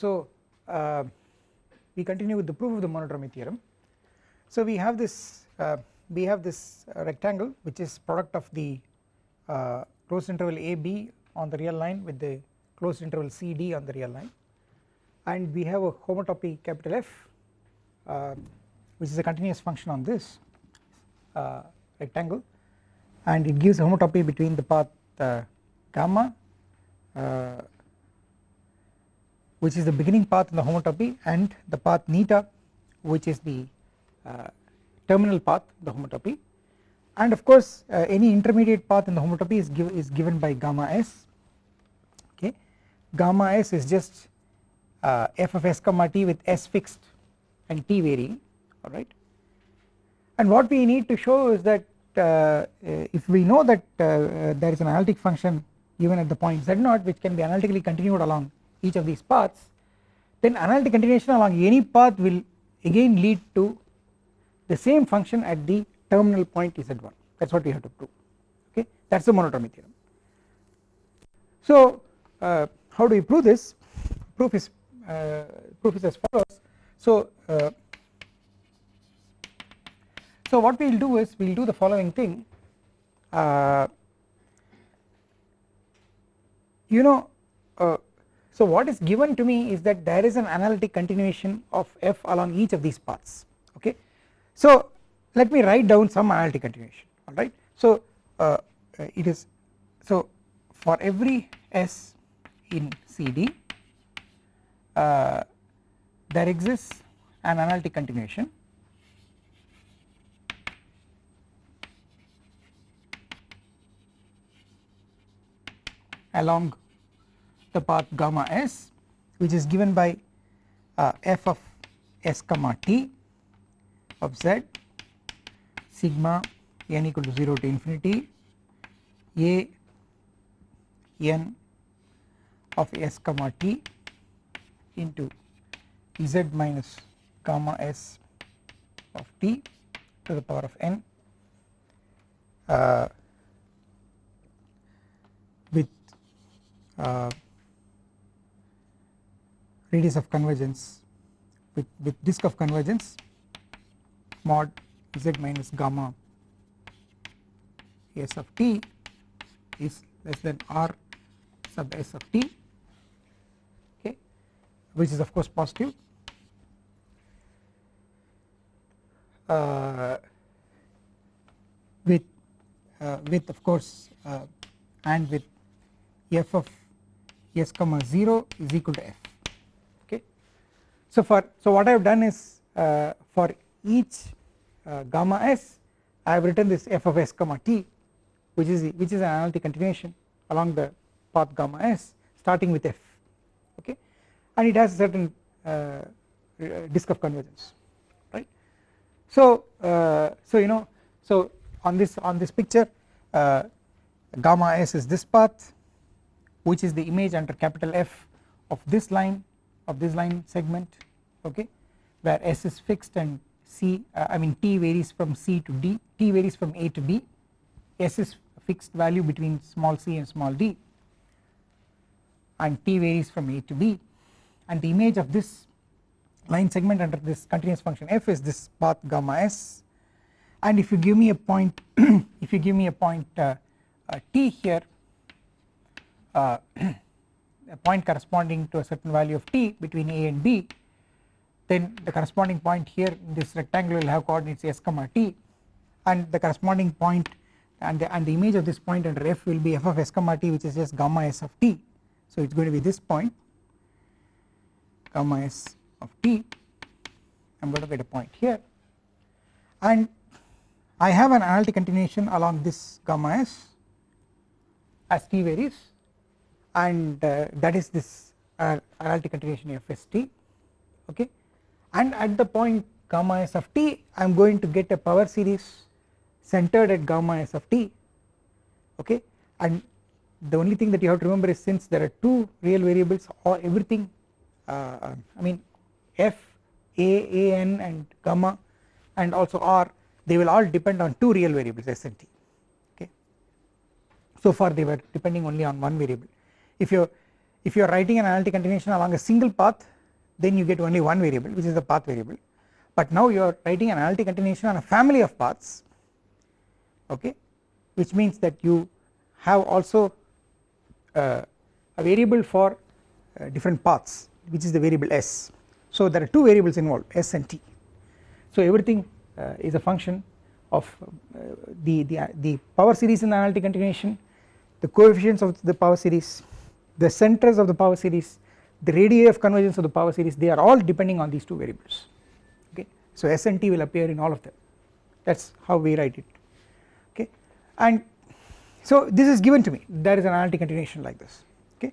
so uh, we continue with the proof of the monodromy theorem. So we have this uh, we have this uh, rectangle which is product of the uh, closed interval AB on the real line with the closed interval CD on the real line and we have a homotopy capital F uh, which is a continuous function on this uh, rectangle and it gives a homotopy between the path gamma which is the beginning path in the homotopy and the path eta which is the uh, terminal path the homotopy. And of course uh, any intermediate path in the homotopy is, give, is given by gamma s. Okay? Gamma s is just uh, f of s comma t with s fixed and t varying. Alright and what we need to show is that uh, uh, if we know that uh, there is an analytic function even at the point z0 which can be analytically continued along each of these paths then analytic continuation along any path will again lead to the same function at the terminal point z1 that is what we have to prove. Okay? That is the monodromy theorem. So uh, how do we prove this? Proof is uh, proof is as follows. So uh, so what we will do is we will do the following thing. Uh, you know uh, so what is given to me is that there is an analytic continuation of f along each of these paths okay. So let me write down some analytic continuation alright. So uh, it is so for every s in CD uh, there exists an analytic continuation along the path gamma s which is given by uh, f of s comma t of z sigma n equal to 0 to infinity a n of s comma t into z minus gamma s of t to the power of n uh, with uh, radius of convergence with, with disk of convergence mod z minus gamma s of t is less than r sub s of t okay which is of course positive. Uh, with uh, with of course uh, and with f of s comma 0 is equal to f so for so what I have done is uh, for each uh, gamma s I have written this f of s comma t which is which is an analytic continuation along the path gamma s starting with f okay and it has a certain uh, disk of convergence right. So uh, so you know so on this on this picture uh, gamma s is this path which is the image under capital F of this line of this line segment okay where s is fixed and c uh, I mean t varies from c to d t varies from a to b. S is fixed value between small c and small d and t varies from a to b. And the image of this line segment under this continuous function f is this path gamma s. And if you give me a point if you give me a point uh, uh, t here uh, a point corresponding to a certain value of t between a and b then the corresponding point here in this rectangle will have coordinates s comma t and the corresponding point and the, and the image of this point under f will be f of s comma t which is just gamma s of t. So it is going to be this point gamma s of t. I am going to get a point here. And I have an analytic continuation along this gamma s as t varies and uh, that is this uh, analytic continuation of st okay? And at the point gamma s of t I am going to get a power series centered at gamma s of t okay? And the only thing that you have to remember is since there are two real variables or everything uh, I mean f a a n and gamma and also r they will all depend on two real variables s and t okay? So far they were depending only on one variable if you if you are writing an analytic continuation along a single path then you get only one variable which is the path variable. But now you are writing an analytic continuation on a family of paths okay which means that you have also uh, a variable for uh, different paths which is the variable s. So there are two variables involved s and t. So everything uh, is a function of uh, the, the, the power series in the analytic continuation the coefficients of the power series the centers of the power series the radii of convergence of the power series they are all depending on these two variables. Okay? So s and t will appear in all of them. That is how we write it. Okay? And so this is given to me. There is an analytic continuation like this. Okay?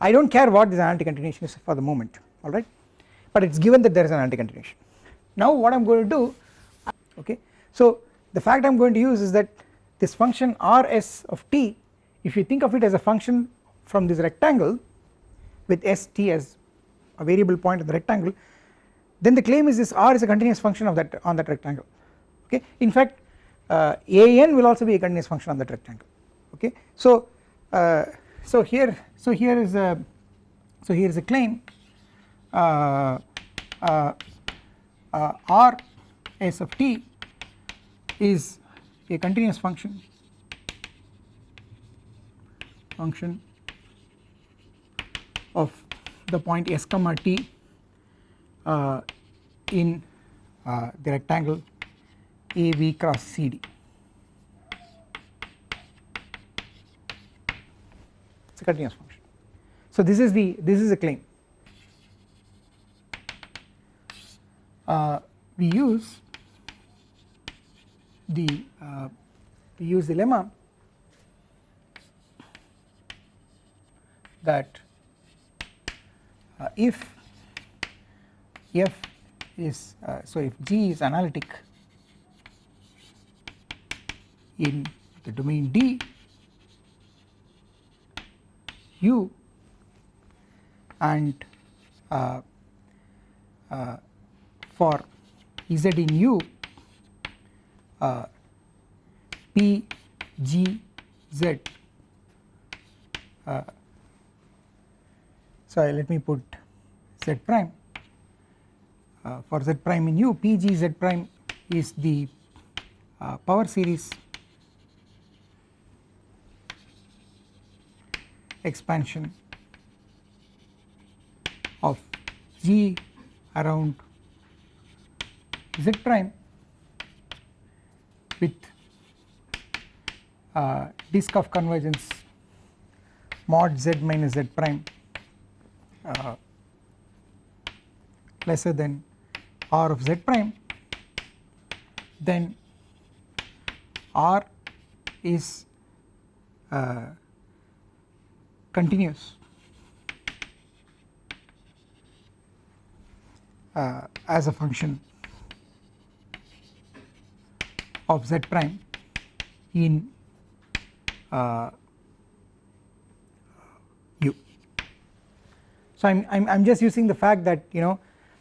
I do not care what this analytic continuation is for the moment. Alright but it is given that there is an analytic continuation. Now what I am going to do okay? So the fact I am going to use is that this function rs of t if you think of it as a function from this rectangle with st as a variable point in the rectangle then the claim is this r is a continuous function of that on that rectangle. Okay? In fact uh, an will also be a continuous function on that rectangle. Okay? So uh, so here so here is a so here is a claim uh, uh, uh r s of t is a continuous function function of the point s comma t uh, in uh, the rectangle AB cross CD. It is a continuous function. So this is the this is a claim. Uh, we use the uh, we use the lemma that if f is uh, so if G is analytic in the domain D U and uh, uh, for Z in U uh, P G Z so let me put Z prime. Uh, for Z prime in U P G Z prime is the uh, power series expansion of G around Z prime with uh, disk of convergence mod Z minus Z prime uh, lesser than R of Z prime. Then R is uh, continuous. Uh, as a function of z prime in uh, So I am I'm, I'm just using the fact that you know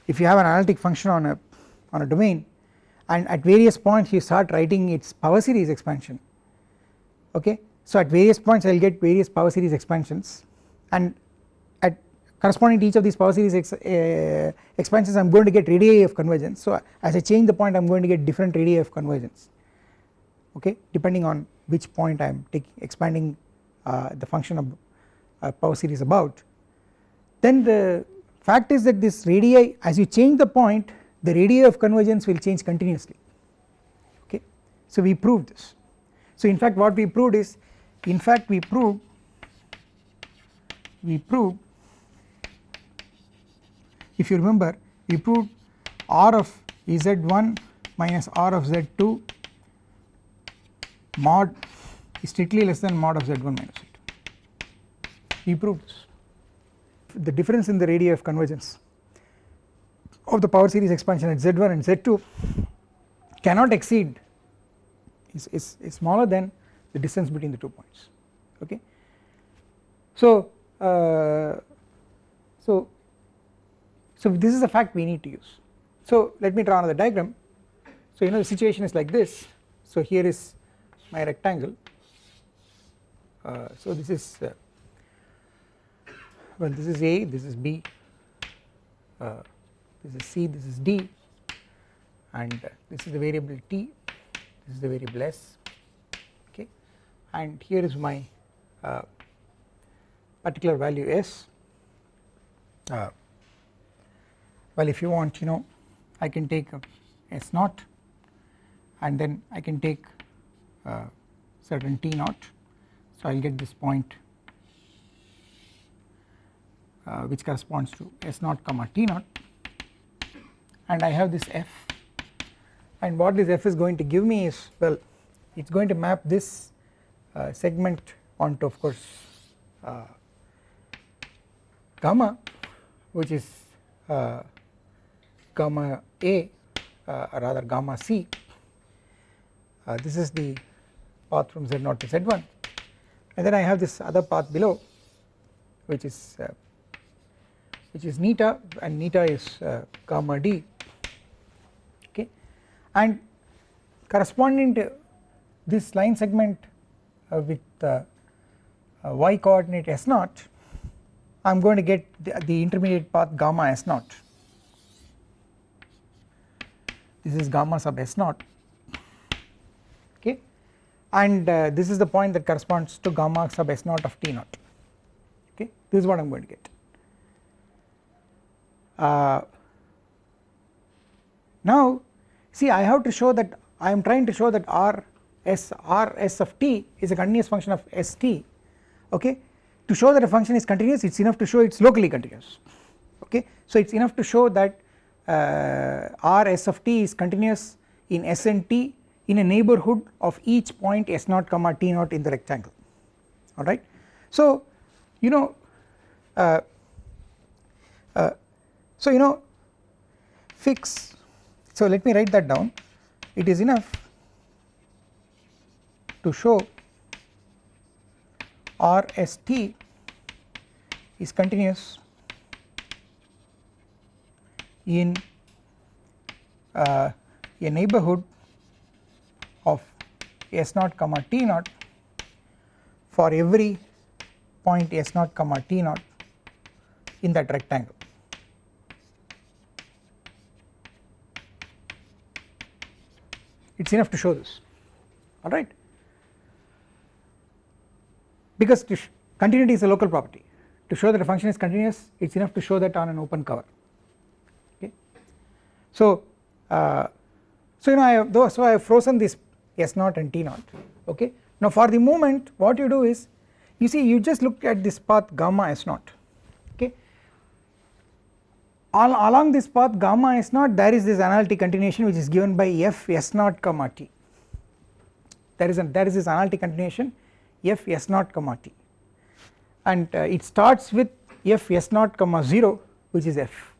if you have an analytic function on a on a domain and at various points you start writing its power series expansion okay? So at various points I will get various power series expansions and at corresponding to each of these power series ex, uh, expansions I am going to get radii of convergence. So as I change the point I am going to get different radii of convergence okay? Depending on which point I am taking expanding uh, the function of uh, power series about then the fact is that this radii as you change the point the radii of convergence will change continuously. Okay? So we proved this. So in fact what we proved is in fact we proved we proved if you remember we proved r of z1 minus r of z2 mod is strictly less than mod of z1 minus z2 we proved this the difference in the radii of convergence of the power series expansion at z1 and z2 cannot exceed is, is, is smaller than the distance between the two points okay. So uh, so so this is a fact we need to use. So let me draw another diagram. So you know the situation is like this. So here is my rectangle. Uh, so this is uh, well this is A this is B. Uh, this is C this is D. And uh, this is the variable T. This is the variable S. Okay? And here is my uh, particular value S. Uh, well if you want you know I can take S naught. And then I can take uh, certain T naught. So I will get this point uh, which corresponds to S naught comma T naught. And I have this F. And what this F is going to give me is well it is going to map this uh, segment onto of course uh, gamma which is uh, gamma A uh, or rather gamma C. Uh, this is the path from Z0 to Z1 and then I have this other path below which is uh, which is eta and eta is uh, gamma d okay? And corresponding to this line segment uh, with uh, y coordinate s naught I am going to get the, the, intermediate path gamma s naught. This is gamma sub s naught okay? And uh, this is the point that corresponds to gamma sub s naught of t naught okay? This is what I am going to get uh, now see I have to show that I am trying to show that r s r s of t is a continuous function of s t okay to show that a function is continuous it is enough to show it is locally continuous okay so it is enough to show that uh, r s of t is continuous in s and t in a neighborhood of each point s naught comma t naught in the rectangle alright. So you know uh, uh, so you know fix so let me write that down. It is enough to show RST is continuous in uh, a neighborhood of s naught comma t naught for every point s naught comma t naught in that rectangle it is enough to show this. Alright because continuity is a local property. To show that a function is continuous it is enough to show that on an open cover. Okay. So uh, so you know I have though so I have frozen this S naught and T naught. Okay? Now for the moment what you do is you see you just look at this path gamma S naught all along this path gamma s naught there is this analytic continuation which is given by f s naught comma t. There is a there is this analytic continuation f s naught comma t. And uh, it starts with f s naught comma 0 which is f.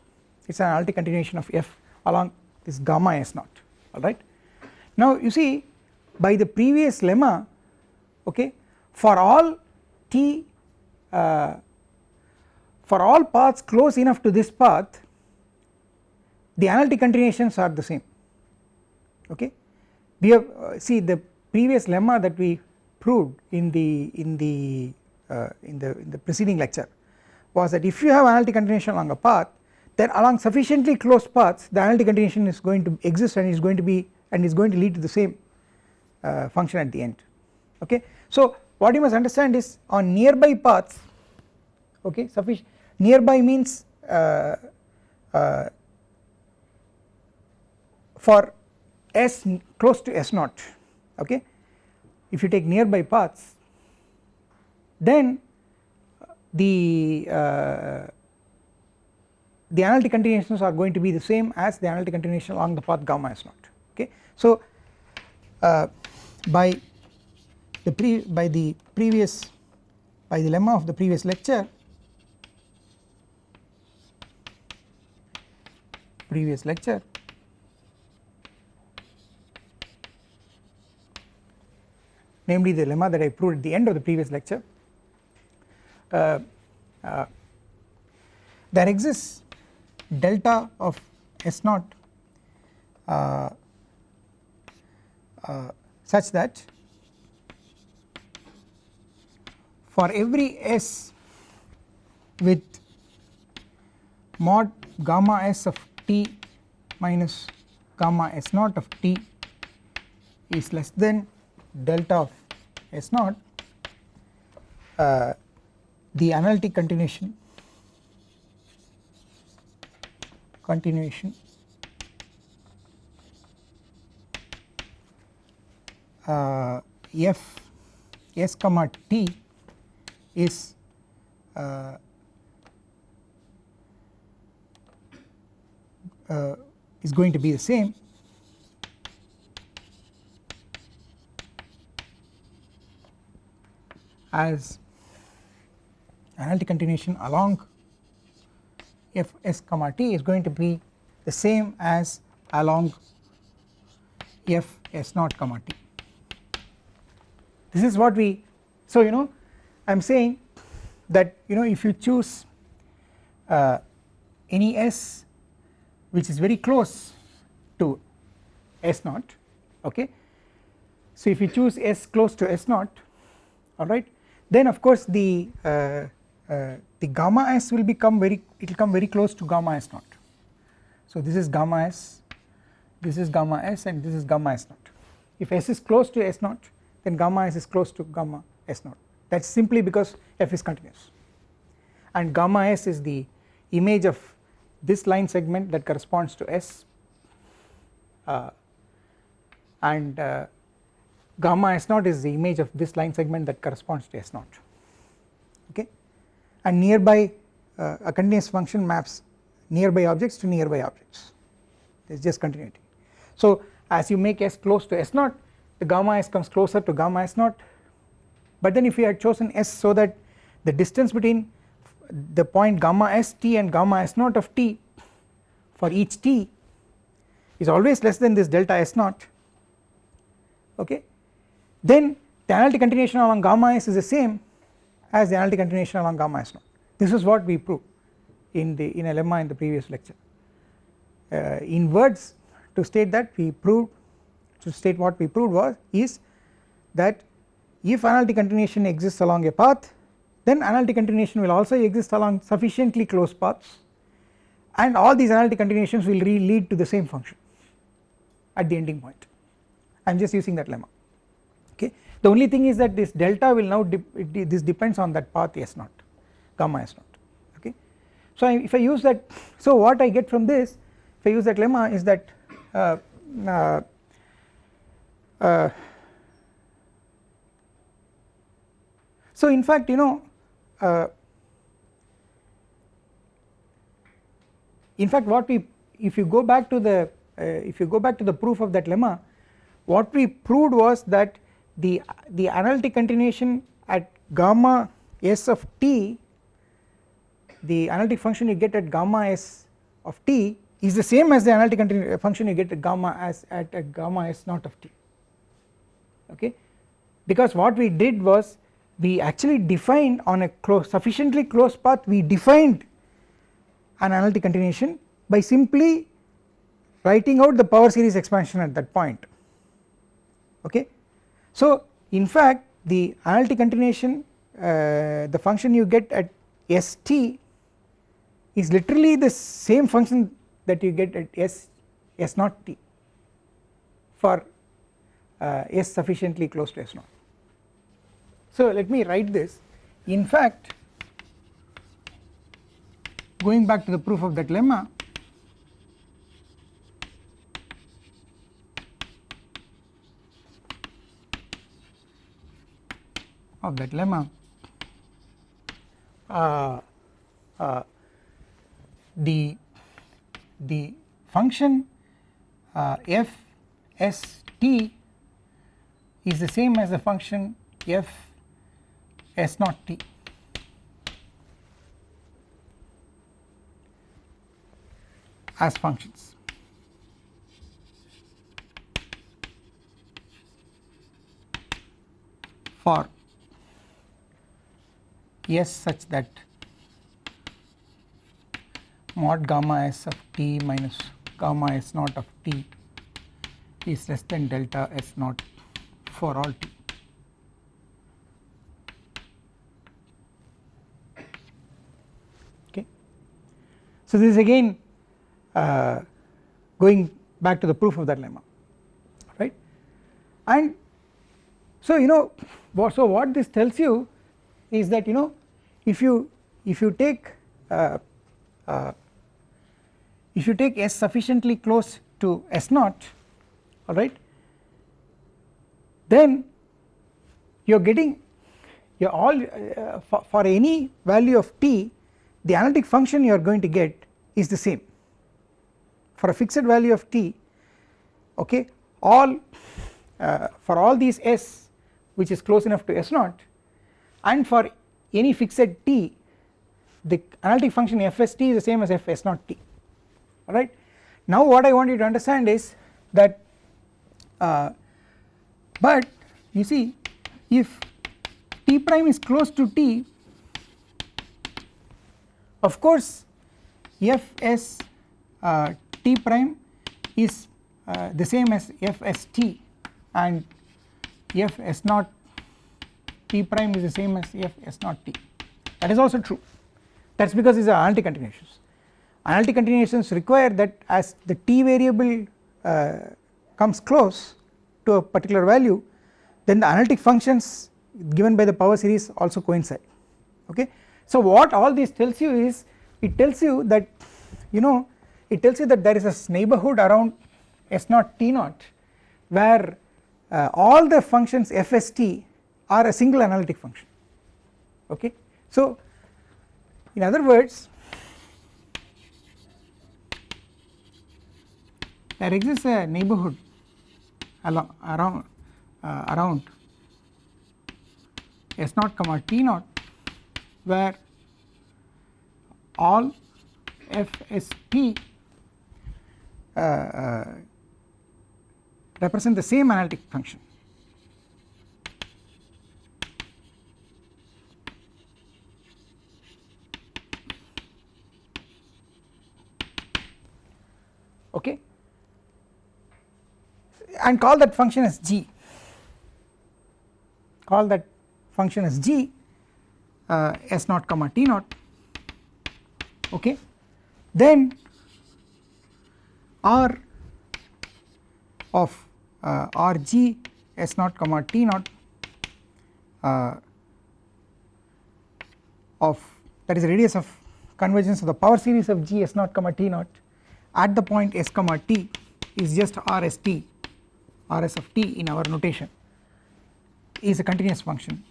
It is an analytic continuation of f along this gamma s naught alright. Now you see by the previous lemma okay for all t uh, for all paths close enough to this path the analytic continuations are the same. Okay? We have uh, see the previous lemma that we proved in the in the uh, in the in the preceding lecture was that if you have analytic continuation along a path then along sufficiently close paths the analytic continuation is going to exist and is going to be and is going to lead to the same uh, function at the end. Okay? So what you must understand is on nearby paths okay sufficient nearby means uh, uh, for s close to s naught okay if you take nearby paths then the uh, the analytic continuations are going to be the same as the analytic continuation along the path gamma s naught okay. So uh, by the pre by the previous by the lemma of the previous lecture previous lecture namely the lemma that I proved at the end of the previous lecture. Uh, uh, there exists delta of S naught uh, uh, such that for every S with mod gamma S of t minus gamma S naught of t is less than delta of S naught uh, the analytic continuation continuation uh, f s comma t is uh, uh, is going to be the same as analytic continuation along f s comma t is going to be the same as along f s naught comma t. This is what we so you know I am saying that you know if you choose uh, any s which is very close to s naught okay so if you choose s close to s naught alright then of course the uh, uh, the gamma s will become very it will come very close to gamma s naught. So this is gamma s this is gamma s and this is gamma s naught. If s is close to s naught then gamma s is close to gamma s naught. That is simply because f is continuous. And gamma s is the image of this line segment that corresponds to s uh, and uh, gamma s naught is the image of this line segment that corresponds to s naught. Okay? And nearby uh, a continuous function maps nearby objects to nearby objects. Is just continuity. So as you make s close to s naught the gamma s comes closer to gamma s naught. But then if you had chosen s so that the distance between the point gamma s t and gamma s naught of t for each t is always less than this delta s naught. Okay then the analytic continuation along gamma s is the same as the analytic continuation along gamma s. Naught this is what we proved in the in a lemma in the previous lecture. Uh, in words to state that we proved to state what we proved was is that if analytic continuation exists along a path then analytic continuation will also exist along sufficiently close paths and all these analytic continuations will lead to the same function at the ending point. I am just using that lemma the only thing is that this delta will now this depends on that path s naught gamma s naught okay. So if I use that so what I get from this if I use that lemma is that uh, uh, uh, so in fact you know uh, in fact what we if you go back to the uh, if you go back to the proof of that lemma what we proved was that the the analytic continuation at gamma s of t the analytic function you get at gamma s of t is the same as the analytic uh, function you get at gamma s at, at gamma s naught of t. Okay? Because what we did was we actually defined on a close sufficiently close path we defined an analytic continuation by simply writing out the power series expansion at that point. Okay. So in fact the analytic continuation uh, the function you get at st is literally the same function that you get at s s naught t for uh, s sufficiently close to s naught. So let me write this in fact going back to the proof of that lemma of that lemma uh, uh, the the function uh, f s t is the same as the function f s naught t as functions. for S such that mod gamma s of t minus gamma s naught of t is less than delta s naught for all t. Okay. So, this is again uh, going back to the proof of that lemma right and so you know so what this tells you is that you know if you if you take uh, uh, if you take s sufficiently close to s naught alright then you are getting you are all uh, for, for any value of t the analytic function you are going to get is the same. For a fixed value of t okay all uh, for all these s which is close enough to s naught and for any fixed t the analytic function fst is the same as f s naught t alright. Now what I want you to understand is that uh, but you see if t prime is close to t of course f s uh, t prime is uh, the same as f s t and f s naught t prime is the same as f s naught t. That is also true. That is because these are analytic continuations analytic continuations require that as the t variable uh, comes close to a particular value then the analytic functions given by the power series also coincide. Okay. So what all this tells you is it tells you that you know it tells you that there is a neighborhood around s naught t naught where uh, all the functions fst are a single analytic function okay. So in other words there exists a neighborhood along around uh, around s naught comma t naught where all fst uh, uh, represent the same analytic function okay and call that function as g. Call that function as g uh, s naught comma t naught. Okay? Then r of uh, rg s naught comma t naught uh, of that is radius of convergence of the power series of g s naught comma t naught at the point s comma t is just rst rs of t in our notation is a continuous function.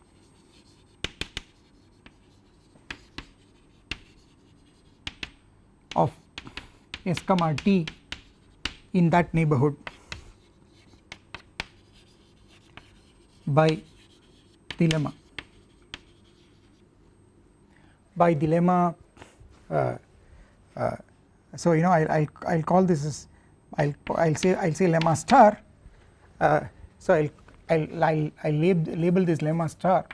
of s comma t in that neighborhood by the lemma by the lemma uh, uh, so you know I'll, I'll, I'll call this as I'll, I'll say I'll say lemma star Uh, so I'll, I'll, I'll, I'll lab, label this lemma star.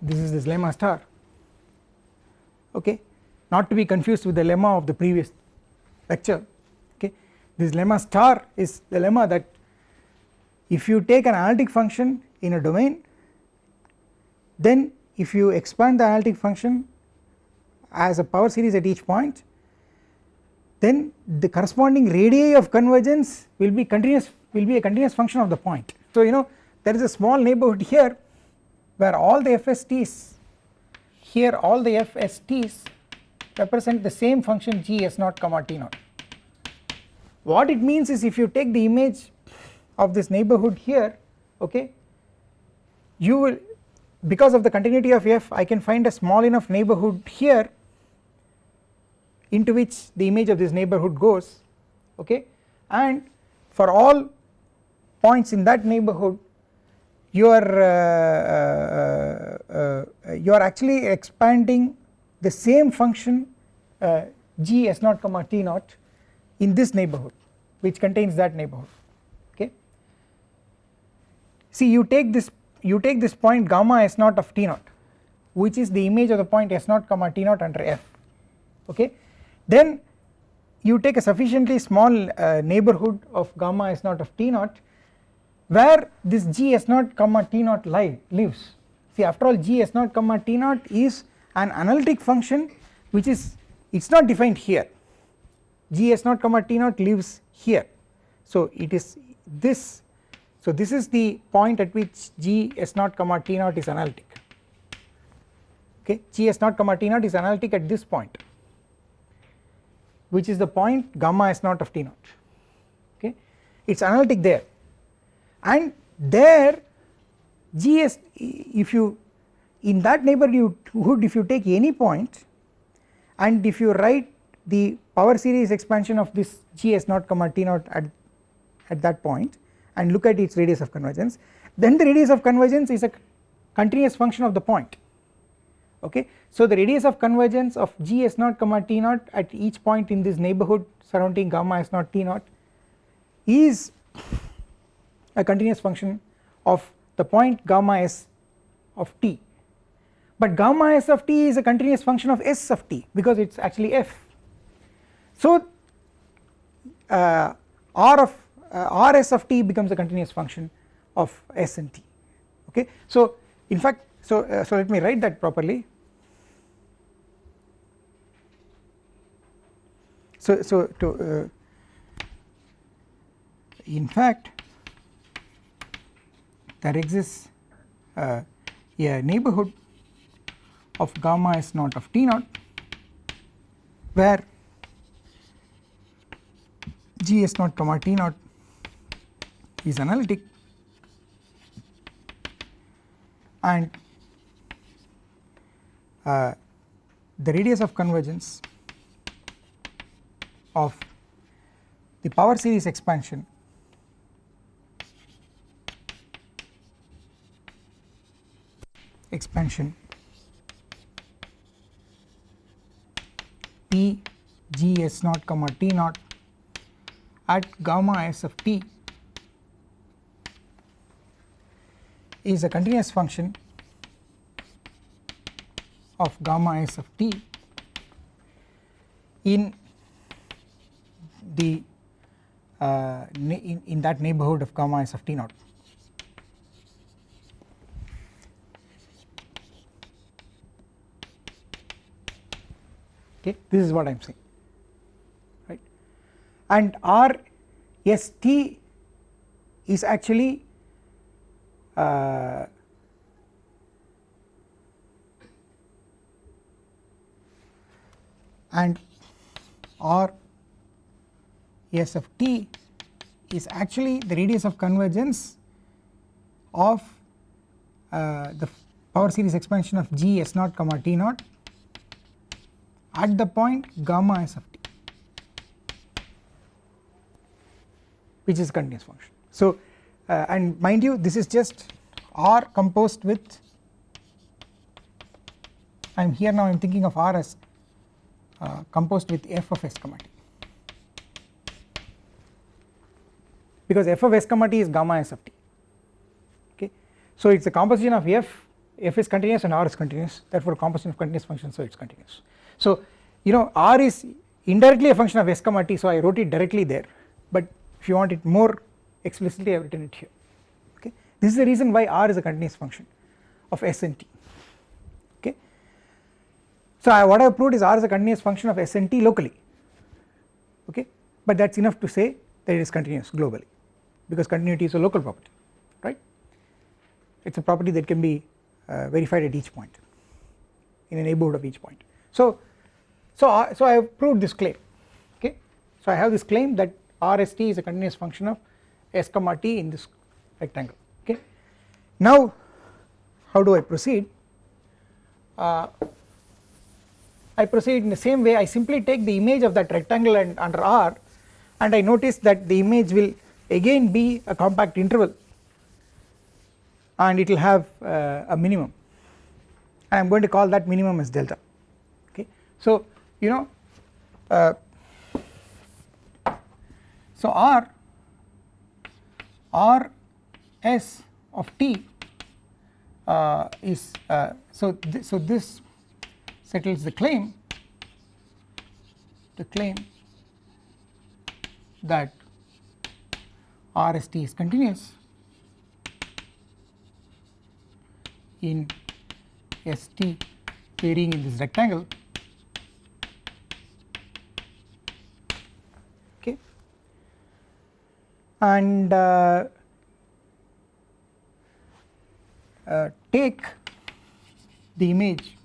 This is this lemma star. Okay? Not to be confused with the lemma of the previous lecture. Okay? This lemma star is the lemma that if you take an analytic function in a domain then if you expand the analytic function as a power series at each point then the corresponding radii of convergence will be continuous will be a continuous function of the point. So you know there is a small neighborhood here where all the FSTs here all the FSTs represent the same function g s naught comma t naught. What it means is if you take the image of this neighborhood here okay you will because of the continuity of f I can find a small enough neighborhood here into which the image of this neighbourhood goes okay and for all points in that neighbourhood you are uh, uh, uh, you are actually expanding the same function uh, g s naught comma t naught in this neighbourhood which contains that neighbourhood okay? See you take this you take this point gamma s naught of t naught which is the image of the point s naught comma t naught under f. Okay? Then you take a sufficiently small uh, neighbourhood of gamma s naught of t naught where this g s naught comma t naught live lives. See after all g s naught comma t naught is an analytic function which is it is not defined here. G s naught comma t naught lives here. So it is this so this is the point at which g s naught comma t naught is analytic. Okay? G s naught comma t naught is analytic at this point which is the point gamma s naught of t naught. Okay? It is analytic there and there gs if you in that neighborhood if you take any point and if you write the power series expansion of this gs naught comma t naught at, at that point and look at its radius of convergence then the radius of convergence is a continuous function of the point. Okay? So the radius of convergence of gs naught comma t naught at each point in this neighborhood surrounding gamma s naught t naught is a continuous function of the point gamma s of t. But gamma s of t is a continuous function of s of t because it is actually f. So uh, r of uh, rs of t becomes a continuous function of s and t. Okay? So in fact so uh, so let me write that properly. So so to uh, in fact there exists. Uh, a neighbourhood of gamma s naught of t naught where g s naught comma t naught is analytic and uh, the radius of convergence of the power series expansion expansion. P g s naught comma t naught at gamma s of t is a continuous function of gamma s of t in the uh, in, in that neighbourhood of gamma s of t naught okay? This is what I am saying. Right? And R S T is actually uh, and R S of t is actually the radius of convergence of uh, the power series expansion of g s naught comma t naught at the point gamma s of t which is continuous function. So uh, and mind you this is just R composed with I am here now I am thinking of R as uh, composed with f of s comma t because f of s comma t is gamma s of t okay. So it is a composition of f f is continuous and R is continuous therefore composition of continuous function so it is continuous. So you know R is indirectly a function of s comma t so I wrote it directly there. But if you want it more explicitly I have written it here. Okay? This is the reason why R is a continuous function of s and t. Okay. So I, what I have proved is R is a continuous function of s and t locally. Okay? But that is enough to say that it is continuous globally because continuity is a local property right? It is a property that can be uh, verified at each point in a neighbourhood of each point. So so, uh, so I have proved this claim okay. So I have this claim that RST is a continuous function of s comma t in this rectangle okay. Now how do I proceed uh, I proceed in the same way I simply take the image of that rectangle and under R and I notice that the image will again be a compact interval and it will have uh, a minimum I am going to call that minimum as delta okay. So you know uh, so R R S of t uh, is uh, so th so this settles the claim the claim that RST is continuous in ST varying in this rectangle okay and uh, uh, take the image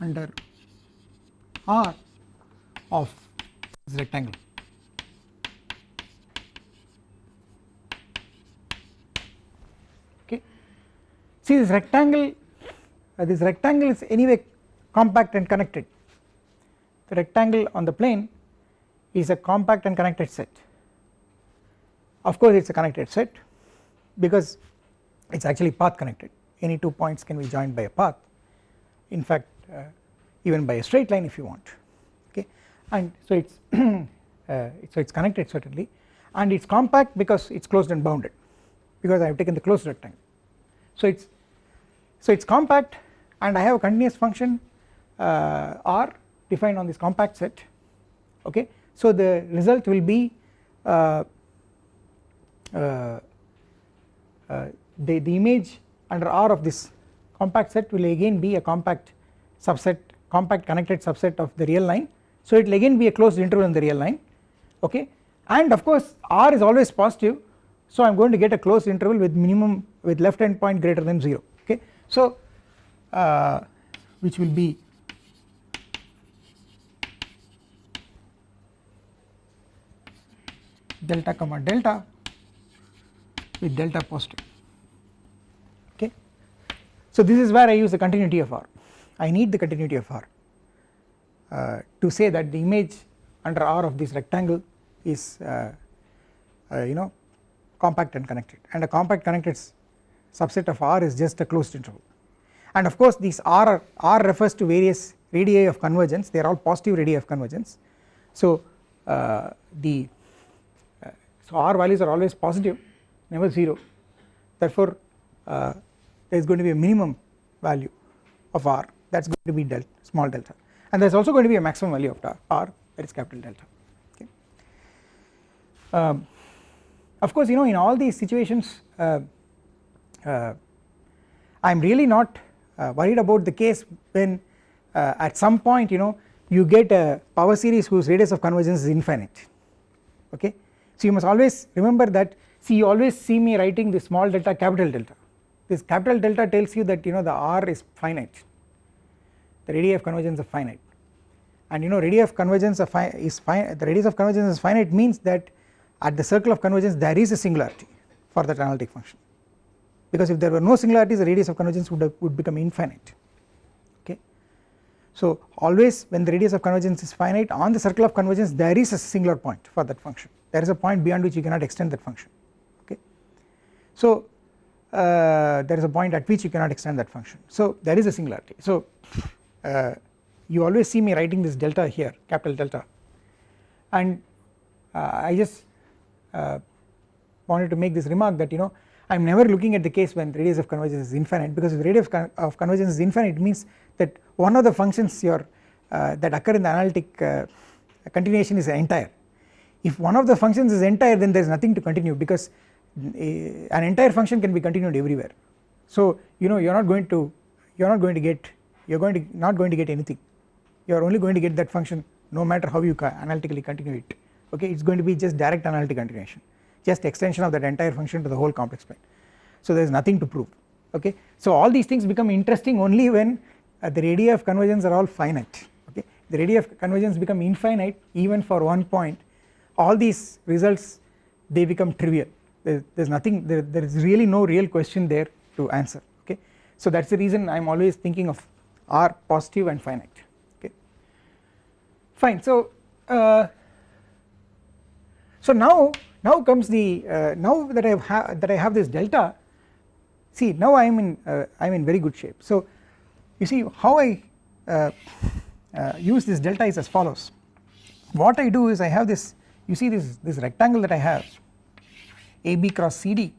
under R of this rectangle. Okay. See this rectangle, uh, this rectangle is anyway compact and connected. The rectangle on the plane is a compact and connected set. Of course, it is a connected set because it is actually path connected. Any two points can be joined by a path. In fact, uh, even by a straight line if you want okay and so it is uh, so it is connected certainly and it is compact because it is closed and bounded because I have taken the closed rectangle so it is so it is compact and I have a continuous function uh, R defined on this compact set okay so the result will be uh, uh, uh the, the image under R of this compact set will again be a compact subset compact connected subset of the real line. So it will again be a closed interval in the real line okay? And of course r is always positive. So I am going to get a closed interval with minimum with left end point greater than 0 okay? So uh, which will be delta comma delta with delta positive okay? So this is where I use the continuity of R. I need the continuity of R uh, to say that the image under R of this rectangle is uh, uh, you know compact and connected. And a compact connected subset of R is just a closed interval. And of course these R, R refers to various radii of convergence. They are all positive radii of convergence. So uh, the so R values are always positive never 0 therefore uh, there is going to be a minimum value of R that is going to be delta small delta and there is also going to be a maximum value of r that is capital delta okay. Um, of course you know in all these situations uh, uh, I am really not uh, worried about the case when uh, at some point you know you get a power series whose radius of convergence is infinite okay. So you must always remember that see you always see me writing the small delta capital delta. This capital delta tells you that you know the r is finite. The radii of convergence are finite. And you know radii of convergence of fi is fine the radius of convergence is finite means that at the circle of convergence there is a singularity for that analytic function. Because if there were no singularities the radius of convergence would, have, would become infinite. Okay. So always when the radius of convergence is finite on the circle of convergence there is a singular point for that function there is a point beyond which you cannot extend that function okay. So uh, there is a point at which you cannot extend that function. So there is a singularity. So uh, you always see me writing this delta here capital delta. And uh, I just uh, wanted to make this remark that you know I am never looking at the case when radius of convergence is infinite because if radius of convergence is infinite it means that one of the functions your uh, that occur in the analytic uh, continuation is entire if one of the functions is entire then there is nothing to continue because uh, an entire function can be continued everywhere. So you know you are not going to you are not going to get you are going to not going to get anything. You are only going to get that function no matter how you analytically continue it. Okay? It is going to be just direct analytic continuation just extension of that entire function to the whole complex plane. So there is nothing to prove. Okay? So all these things become interesting only when uh, the radii of convergence are all finite. Okay? The radii of convergence become infinite even for one point all these results they become trivial. There, is nothing there, there is really no real question there to answer okay? So that is the reason I am always thinking of r positive and finite okay? Fine so uh, so now now comes the uh, now that I have that I have this delta see now I am in uh, I am in very good shape. So you see how I uh, uh, use this delta is as follows. What I do is I have this you see this this rectangle that I have AB cross CD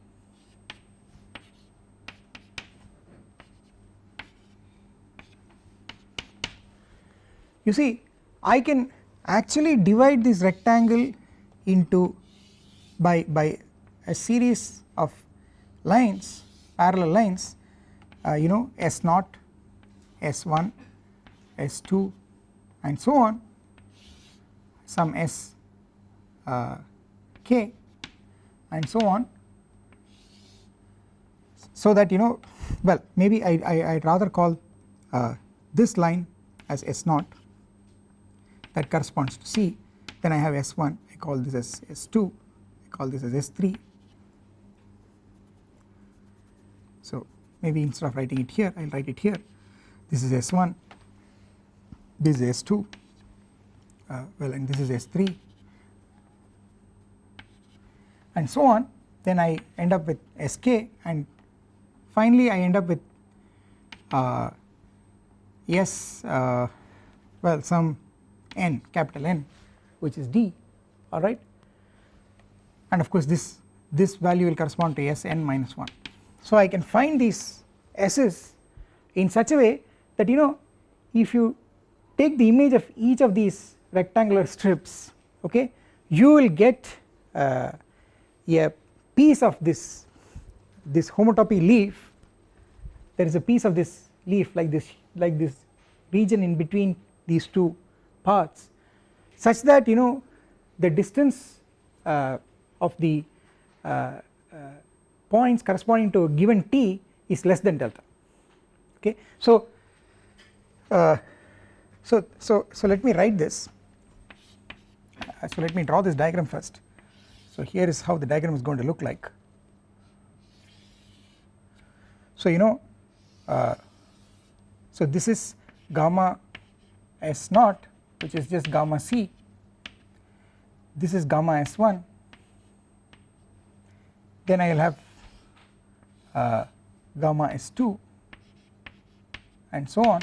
you see I can actually divide this rectangle into by by a series of lines parallel lines uh, you know S naught S1 S2 and so on. Some S uh, k and so on. So that you know well maybe I, I would rather call uh, this line as S naught that corresponds to C. Then I have S1 I call this as S2 I call this as S3 so maybe instead of writing it here I will write it here. This is S1 this is S2 uh, well and this is S3 and so on then I end up with Sk and finally I end up with uh, S uh, well some n capital N which is D alright and of course this this value will correspond to Sn minus 1. So I can find these S's in such a way that you know if you take the image of each of these rectangular strips okay you will get uh, a piece of this this homotopy leaf there is a piece of this leaf like this like this region in between these two parts such that you know the distance uh, of the uh, uh, points corresponding to a given t is less than delta. Okay? So uh, so so so let me write this. Uh, so let me draw this diagram first so here is how the diagram is going to look like. So you know uh, so this is gamma s naught which is just gamma c. This is gamma s1 then I will have uh, gamma s2 and so on.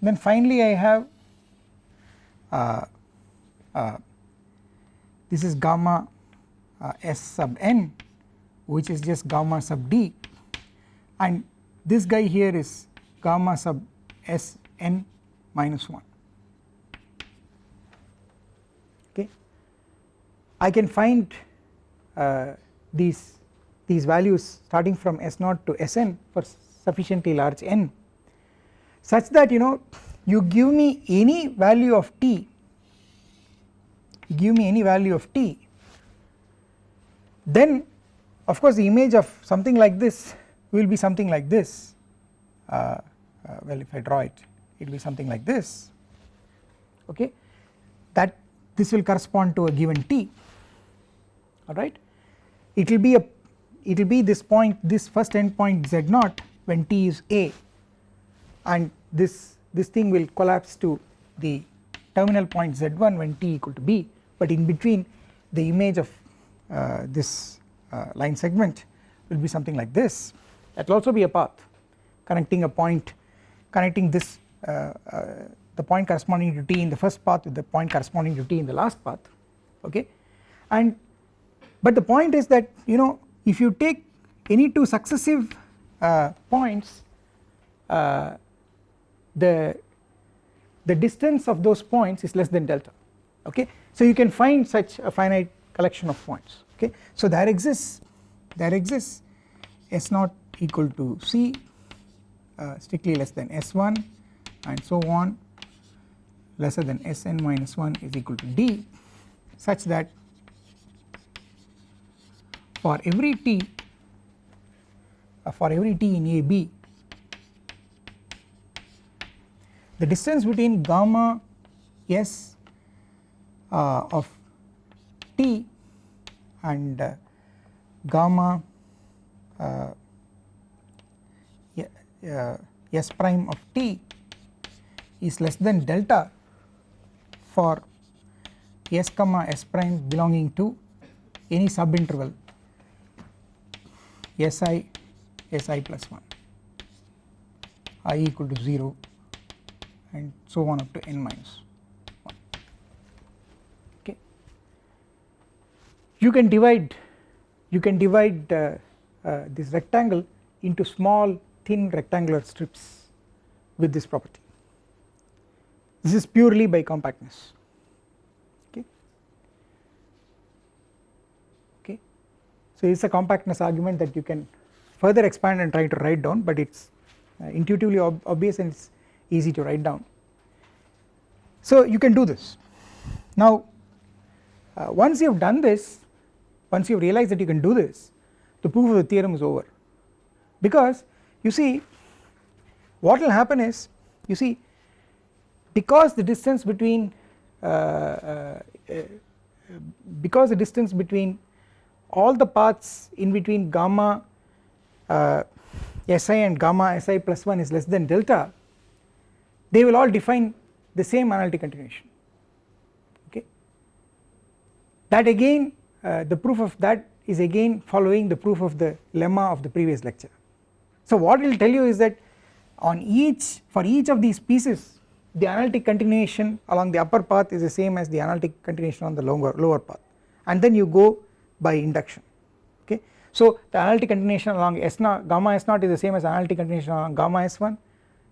Then finally I have uh, uh, this is gamma uh, s sub n which is just gamma sub d. And this guy here is gamma sub s n minus 1 okay. I can find uh, these these values starting from s naught to sn for sufficiently large n such that you know you give me any value of t give me any value of t then of course the image of something like this will be something like this. Uh, uh, well if I draw it it will be something like this. Okay? That this will correspond to a given t. Alright? It will be a it will be this point this first endpoint z naught when t is a. And this this thing will collapse to the terminal point z1 when t equal to b. But in between the image of this uh, line segment will be something like this. That will also be a path connecting a point connecting this uh, uh, the point corresponding to t in the first path with the point corresponding to t in the last path okay? And but the point is that you know if you take any two successive uh, points uh, the the distance of those points is less than delta okay? So you can find such a finite collection of points okay? So there exists there exists. S naught equal to c uh, strictly less than s1 and so on. Lesser than sn minus 1 is equal to d such that for every t uh, for every t in AB the distance between gamma s uh, of t and uh, gamma uh, s prime of t is less than delta for s comma s prime belonging to any subinterval si si plus 1 i equal to 0 and so on up to n minus 1 okay. You can divide you can divide uh, uh, this rectangle into small thin rectangular strips with this property. This is purely by compactness. Okay? Okay? So it's a compactness argument that you can further expand and try to write down but it's uh, intuitively ob obvious and it's easy to write down. So you can do this. Now uh, once you have done this once you realize that you can do this the proof of the theorem is over. Because you see what will happen is you see because the distance between uh, uh, uh, because the distance between all the paths in between gamma uh, si and gamma si plus 1 is less than delta they will all define the same analytic continuation. Okay? That again Uh, the proof of that is again following the proof of the lemma of the previous lecture. So what it will tell you is that on each for each of these pieces the analytic continuation along the upper path is the same as the analytic continuation on the lower lower path. And then you go by induction. Okay? So the analytic continuation along s naught gamma s naught is the same as analytic continuation along gamma s1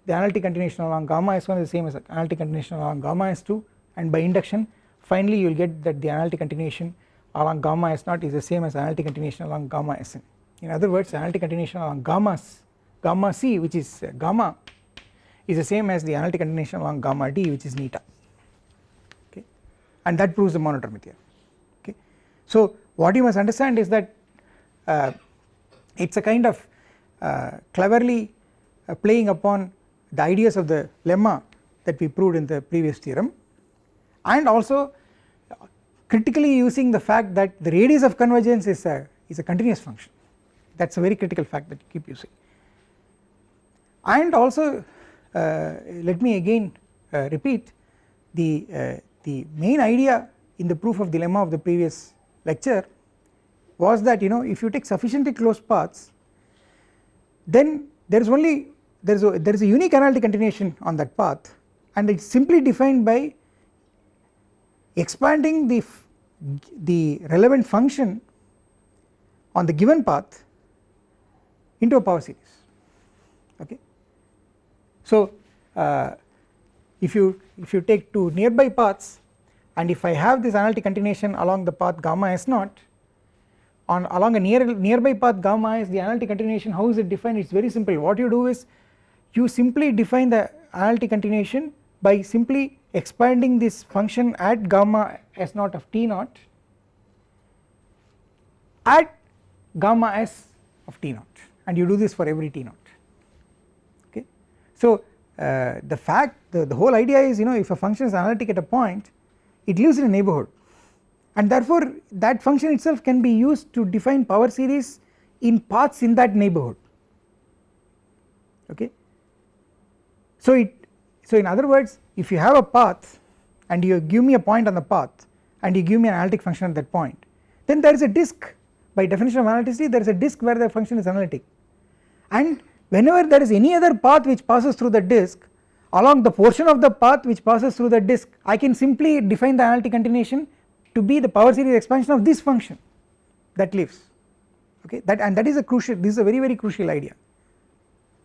the analytic continuation along gamma s1 is the same as analytic continuation along gamma s2 and by induction finally you will get that the analytic continuation along gamma s0 is the same as analytic continuation along gamma sn in other words analytic continuation along gamma gamma c which is uh, gamma is the same as the analytic continuation along gamma d which is eta. Okay? And that proves the monodromy theorem. Okay? So what you must understand is that uh, it is a kind of uh, cleverly uh, playing upon the ideas of the lemma that we proved in the previous theorem. And also critically using the fact that the radius of convergence is a is a continuous function. That is a very critical fact that you keep using. And also uh, let me again uh, repeat the uh, the main idea in the proof of the lemma of the previous lecture was that you know if you take sufficiently closed paths then there is only there is a there is a unique analytic continuation on that path and it is simply defined by expanding the the relevant function on the given path into a power series okay? So uh, if you if you take two nearby paths and if I have this analytic continuation along the path gamma s naught on along a near nearby path gamma is the analytic continuation how is it defined? It is very simple. What you do is you simply define the analytic continuation by simply expanding this function at gamma s naught of t naught at gamma s of t naught and you do this for every t naught okay. So uh, the fact the, the whole idea is you know if a function is analytic at a point it lives in a neighbourhood and therefore that function itself can be used to define power series in paths in that neighbourhood okay. So it so in other words if you have a path and you give me a point on the path and you give me an analytic function at that point then there is a disk. By definition of analyticity there is a disk where the function is analytic. And whenever there is any other path which passes through the disk along the portion of the path which passes through the disk I can simply define the analytic continuation to be the power series expansion of this function that lives. Okay? That and that is a crucial this is a very very crucial idea.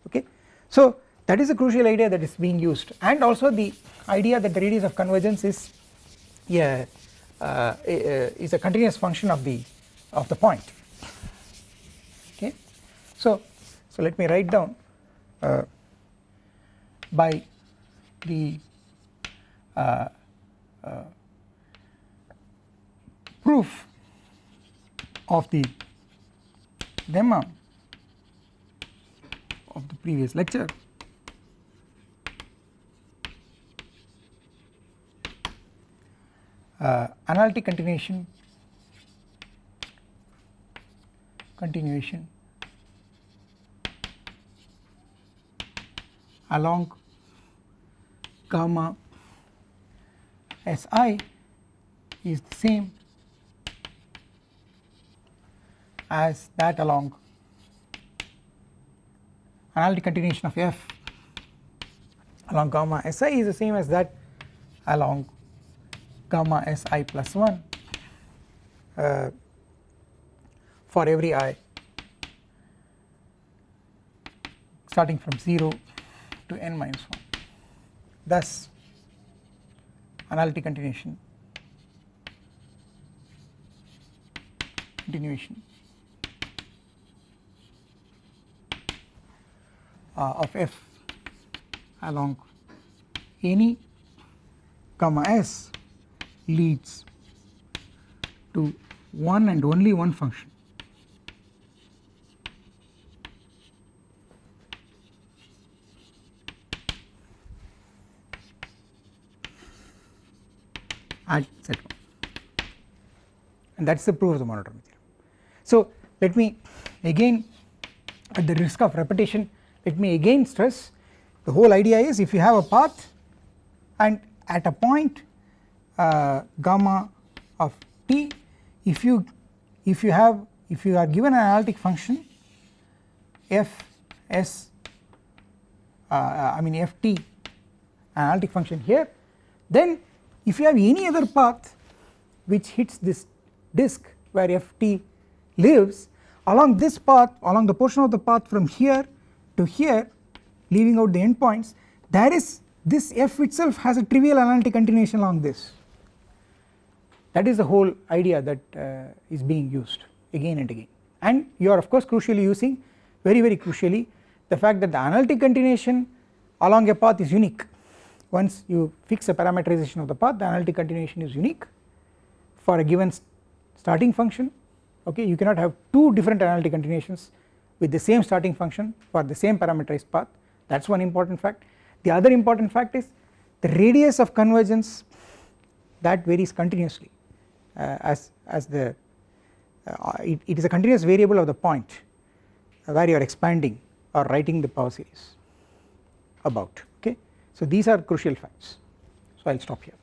Okay. So that is a crucial idea that is being used. And also the idea that the radius of convergence is yeah uh, is a continuous function of the of the point. Okay? So so let me write down uh, by the uh, uh proof of the lemma of the previous lecture uh, analytic continuation. Continuation. Along gamma Si is the same as that along analytic continuation of f along gamma Si is the same as that along gamma Si plus 1 uh, for every i starting from 0 to n minus 1 thus analytic continuation continuation uh, of f along any gamma s leads to one and only one function at z1 and that is the proof of the monodromy theorem. So let me again at the risk of repetition let me again stress the whole idea is if you have a path and at a point gamma of t if you if you have if you are given an analytic function f s uh, I mean f t analytic function here then if you have any other path which hits this disk where f t lives along this path along the portion of the path from here to here leaving out the endpoints there is this f itself has a trivial analytic continuation along this that is the whole idea that uh, is being used again and again. And you are of course crucially using very very crucially the fact that the analytic continuation along a path is unique. Once you fix a parameterization of the path the analytic continuation is unique for a given starting function. Okay you cannot have two different analytic continuations with the same starting function for the same parameterized path. That is one important fact. The other important fact is the radius of convergence that varies continuously as, as the uh, it, it is a continuous variable of the point where you are expanding or writing the power series about okay. So these are crucial facts so I will stop here.